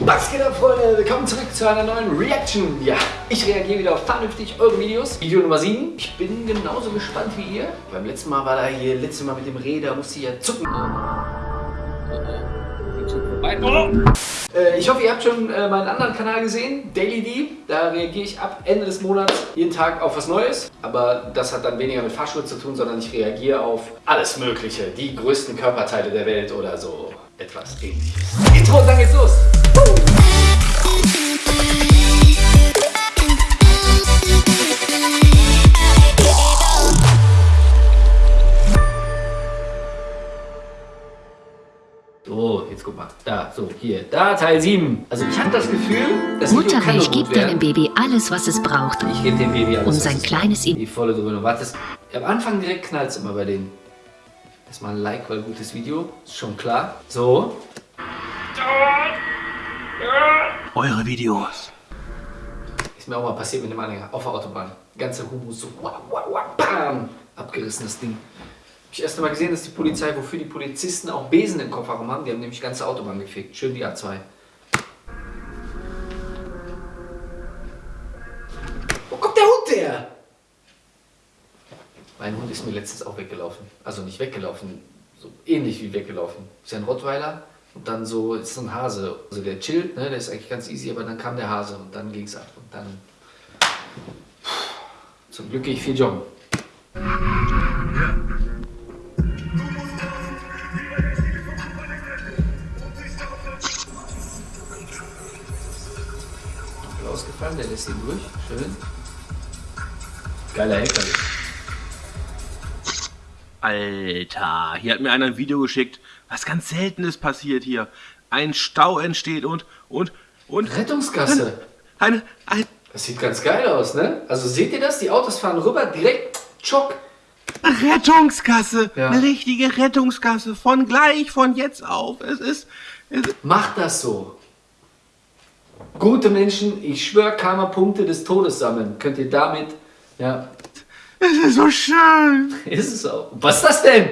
Was geht ab, Freunde? Willkommen zurück zu einer neuen Reaction. Ja, ich reagiere wieder auf vernünftig eure Videos. Video Nummer 7. Ich bin genauso gespannt wie ihr. Beim letzten Mal war da hier, letztes Mal mit dem Reh, da musste ich ja zucken. Äh, ich hoffe, ihr habt schon äh, meinen anderen Kanal gesehen, Daily D. Da reagiere ich ab Ende des Monats jeden Tag auf was Neues. Aber das hat dann weniger mit Fahrschule zu tun, sondern ich reagiere auf alles Mögliche. Die größten Körperteile der Welt oder so etwas ähnliches. Intro, dann geht's los. Hier. Da, Teil 7. Also ich habe das Gefühl, das Muttermilch gibt deinem Baby alles, was es braucht. Ich gebe dem Baby alles, um sein kleines... Die volle Dröhnung. Warte, am Anfang direkt knallt es immer bei denen. Erstmal ein Like, weil gutes Video. Ist schon klar. So. Eure Videos. Ist mir auch mal passiert mit dem Anhänger auf der Autobahn. Ganze Humus so wah, wah, wah, bam, abgerissenes Ding. Ich erst einmal gesehen, dass die Polizei, wofür die Polizisten auch Besen im Kofferraum haben, die haben nämlich ganze Autobahn gefickt. Schön die A2. Wo kommt der Hund her? Mein Hund ist mir letztens auch weggelaufen. Also nicht weggelaufen, so ähnlich wie weggelaufen. Ist ja ein Rottweiler und dann so ist so ein Hase. Also der chillt, ne? der ist eigentlich ganz easy, aber dann kam der Hase und dann ging es ab. Und dann. Zum Glück gehe ich viel joggen. Ausgefallen, der lässt ihn durch. Schön. Geiler LKW. Alter, hier hat mir einer ein Video geschickt. Was ganz Seltenes passiert hier. Ein Stau entsteht und, und, und... Rettungsgasse. Eine, ein, Das sieht ganz geil aus, ne? Also seht ihr das? Die Autos fahren rüber, direkt, tschock. Rettungsgasse. Ja. Eine richtige Rettungsgasse. Von gleich, von jetzt auf. Es ist... Es ist Macht das so. Gute Menschen, ich schwöre, Karma-Punkte des Todes sammeln. Könnt ihr damit, ja, es ist so schön. ist es auch. Was ist das denn?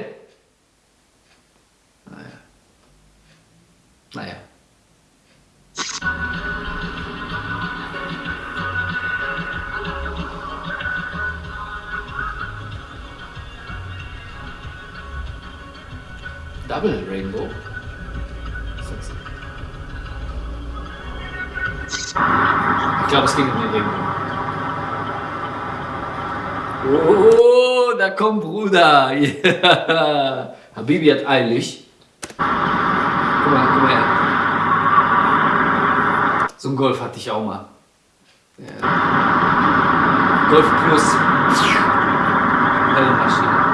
Ich glaube, es ging um den Rainbow. Oh, da kommt Bruder. Ja. Habibi hat eilig. Guck mal, guck mal her. So ein Golf hatte ich auch mal. Ja. Golf Plus. Helle Maschine.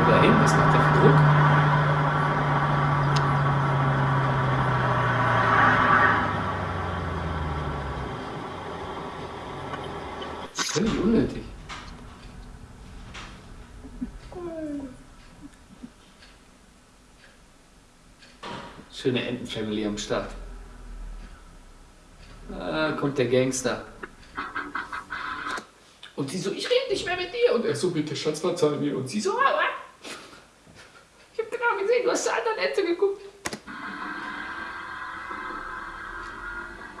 Wo da hin? Was macht der für Druck? Völlig unnötig. Schöne Entenfamily am Start. Ah, kommt der Gangster. Und sie so, ich rede nicht mehr mit dir. Und er so, bitte Schatz, verzeih mir. Und sie so, aua. Ich hab genau gesehen, du hast zur anderen Ente geguckt.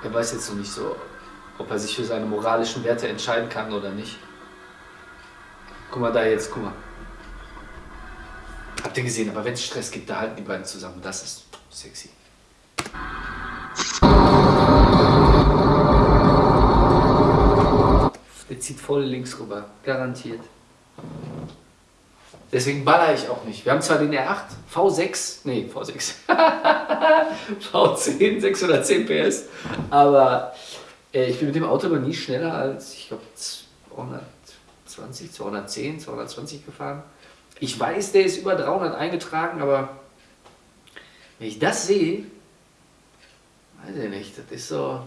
Er weiß jetzt noch nicht so, ob er sich für seine moralischen Werte entscheiden kann oder nicht. Guck mal da jetzt, guck mal. Habt ihr gesehen, aber wenn es Stress gibt, da halten die beiden zusammen. Das ist sexy. Der zieht voll links rüber, garantiert. Deswegen baller ich auch nicht. Wir haben zwar den R8, V6, nee, V6, V10, 610 PS, aber ich bin mit dem Auto noch nie schneller als, ich glaube, 220, 210, 220 gefahren. Ich weiß, der ist über 300 eingetragen, aber wenn ich das sehe, weiß ich nicht, das ist so...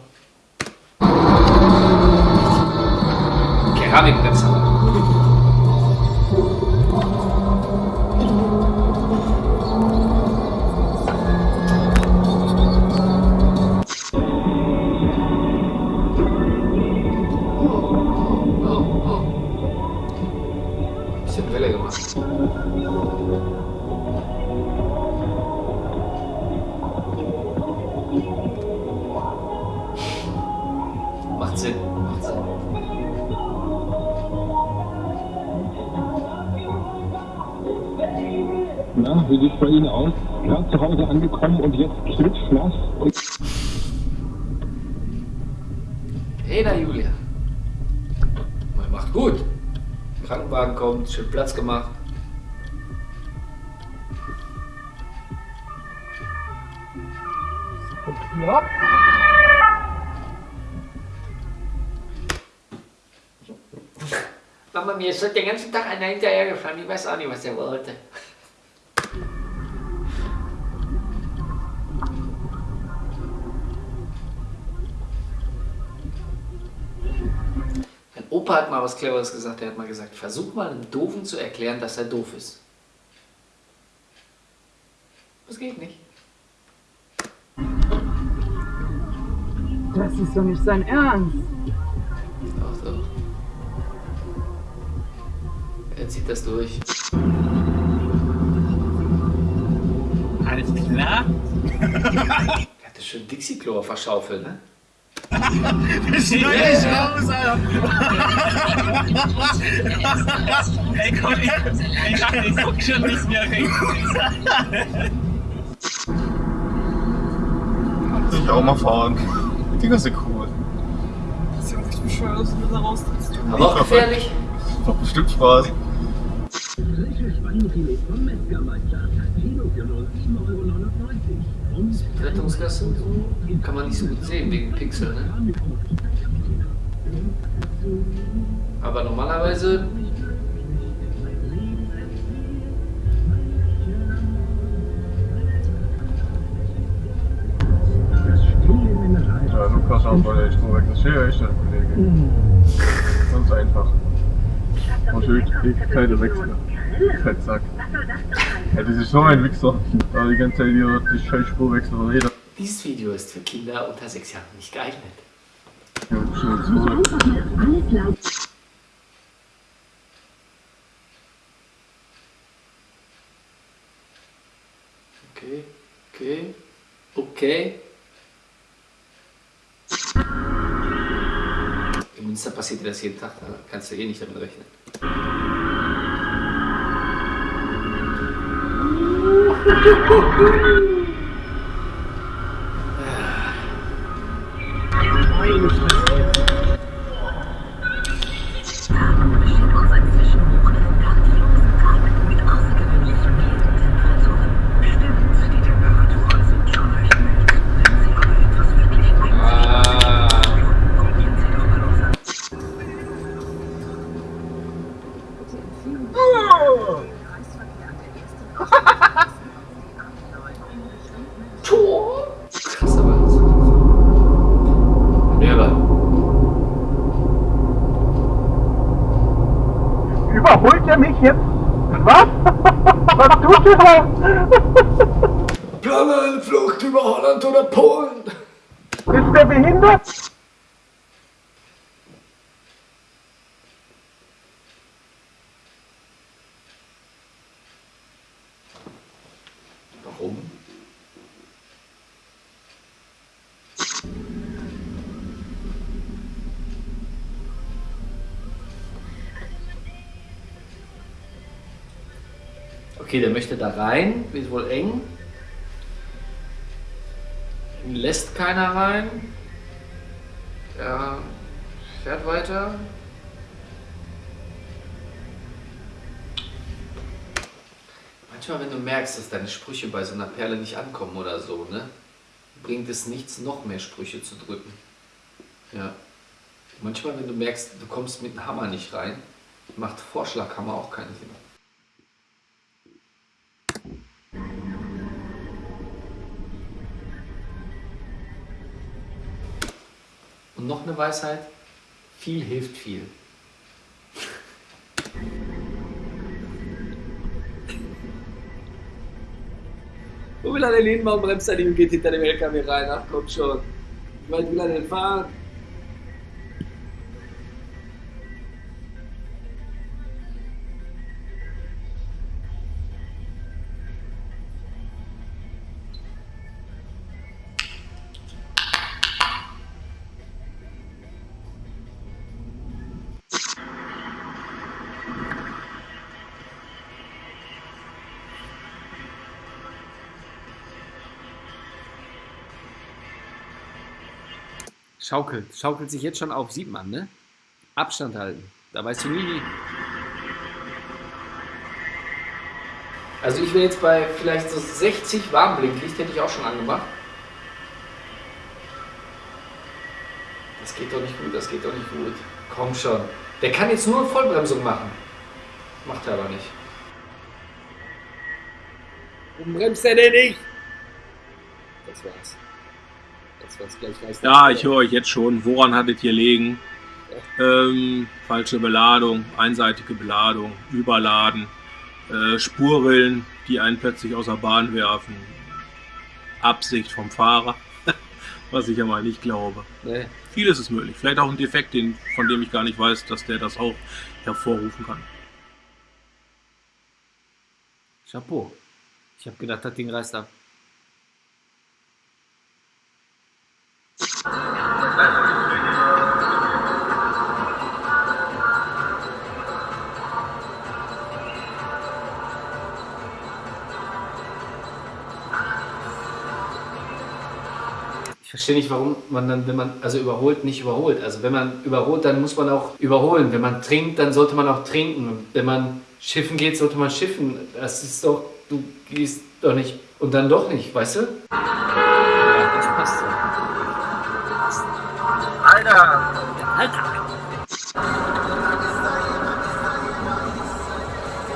Keramikbremse. Na, wie sieht's bei Ihnen aus? Gerade zu Hause angekommen und jetzt klitschnass und... Hey da, Julia. Man macht gut. Krankenwagen kommt, schön Platz gemacht. Ja. Mama, mir ist heute den ganzen Tag einer hinterhergefahren. Ich weiß auch nicht, was er wollte. Opa hat mal was Cleveres gesagt. Er hat mal gesagt, versuch mal einem Doofen zu erklären, dass er doof ist. Das geht nicht. Das ist doch nicht sein Ernst. Doch, doch. Er zieht das durch. Alles klar? Er hatte schön Dixie-Klo auf der Schaufel, ne? Schnell dich raus, Alter! Ey, komm, ich, ich ich guck schon nicht mehr rechts. Ich auch mal fahren. Die ganze cool. Das ist ja richtig bescheuert, dass du da raustrittst. Aber auch gefährlich. Macht bestimmt Spaß. Rettungsgasse kann man nicht so gut sehen wegen Pixel, ne? Aber normalerweise Ja, Lukas auch bei der Spurweg. Das ist ja echt, Kollege. Ganz einfach. Und schön die keine Wechsel. Fettsack. Ja, das ist so ein Wichser. Da die ganze Zeit hier die scheiß Spurwechsel von jeder. dieses Video ist für Kinder unter sechs Jahren nicht geeignet. Ja, schnell zurück. Okay, okay, okay. Im Münster passiert dir das jeden Tag, da kannst du eh nicht damit rechnen. Oh, oh, oh, Überholt er mich jetzt? Was? Was tut er da? Plane eine Flucht über Holland oder Polen! Ist der behindert? Okay, der möchte da rein, wird wohl eng. Lässt keiner rein. Er fährt weiter. Manchmal, wenn du merkst, dass deine Sprüche bei so einer Perle nicht ankommen oder so, ne, bringt es nichts, noch mehr Sprüche zu drücken. Ja. Manchmal, wenn du merkst, du kommst mit dem Hammer nicht rein, macht Vorschlaghammer auch keinen Sinn. Und noch eine Weisheit, viel hilft viel. Wo will hin? Warum bremst nicht und geht hinter dem LKW rein? Ach komm schon. Wie weit will er denn fahren? Schaukelt. Schaukelt sich jetzt schon auf. Sieht man, ne? Abstand halten. Da weißt du nie. Also ich wäre jetzt bei vielleicht so 60 Warnblinklicht, hätte ich auch schon angemacht. Das geht doch nicht gut, das geht doch nicht gut. Komm schon. Der kann jetzt nur Vollbremsung machen. Macht er aber nicht. Warum bremst er denn nicht? Das war's. Das war's gleich. Weiß Ja, ich höre euch jetzt schon. Woran hattet ihr liegen? Ähm, falsche Beladung, einseitige Beladung, Überladen, äh, Spurrillen, die einen plötzlich aus der Bahn werfen. Absicht vom Fahrer, was ich ja mal nicht glaube. Nee. Vieles ist möglich. Vielleicht auch ein Defekt, den, von dem ich gar nicht weiß, dass der das auch hervorrufen kann. Chapeau. Ich habe gedacht, das Ding reißt ab. Verstehe nicht, warum man dann, wenn man also überholt, nicht überholt. Also wenn man überholt, dann muss man auch überholen. Wenn man trinkt, dann sollte man auch trinken. Wenn man schiffen geht, sollte man schiffen. Das ist doch, du gehst doch nicht und dann doch nicht, weißt du? Ja, das passt so. Alter!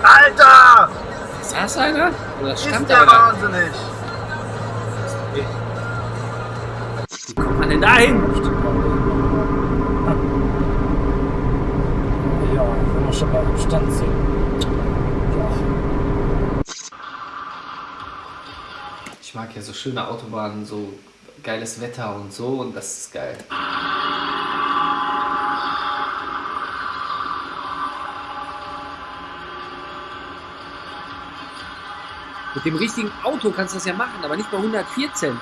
Alter! Saß einer? Oder Ist stand der der da? wahnsinnig! Man denn dahin? Ja, wenn wir schon mal im Stand sind. Ich mag ja so schöne Autobahnen, so geiles Wetter und so und das ist geil. Mit dem richtigen Auto kannst du das ja machen, aber nicht bei 114.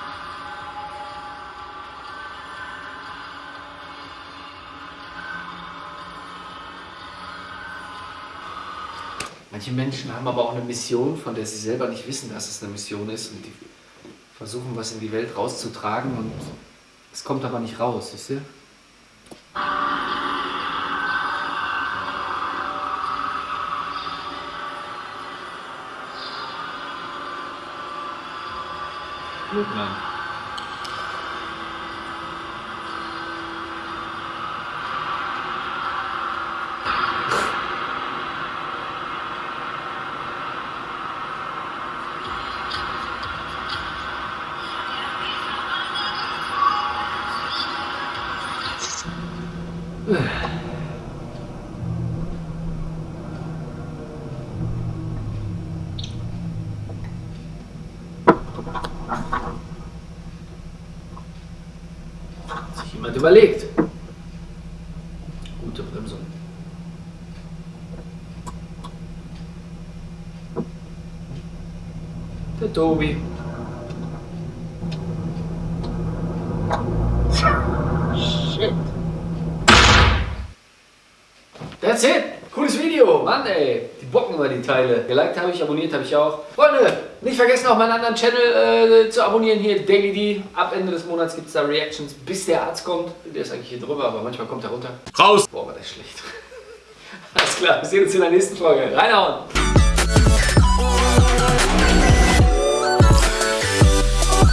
Manche Menschen haben aber auch eine Mission, von der sie selber nicht wissen, dass es eine Mission ist und die versuchen, was in die Welt rauszutragen und es kommt aber nicht raus, wisst ihr? Blödmann. Hat sich jemand überlegt. Gute Bremsung. Der Tobi. Shit. That's it. Cooles Video. Mann, ey. Bocken immer die Teile. Geliked habe ich, abonniert habe ich auch. Freunde, nicht vergessen auch meinen anderen Channel äh, zu abonnieren. Hier Daily D. Ab Ende des Monats gibt es da Reactions, bis der Arzt kommt. Der ist eigentlich hier drüber, aber manchmal kommt er runter. Raus! Boah, war das schlecht. Alles klar, wir sehen uns in der nächsten Folge. Reinhauen!